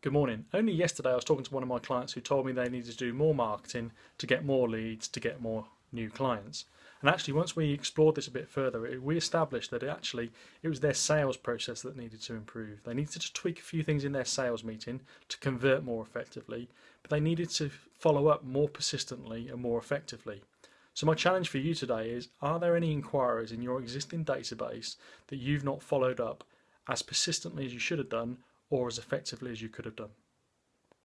Good morning. Only yesterday I was talking to one of my clients who told me they needed to do more marketing to get more leads, to get more new clients. And actually, once we explored this a bit further, we established that it actually it was their sales process that needed to improve. They needed to tweak a few things in their sales meeting to convert more effectively, but they needed to follow up more persistently and more effectively. So my challenge for you today is, are there any inquiries in your existing database that you've not followed up as persistently as you should have done or as effectively as you could have done?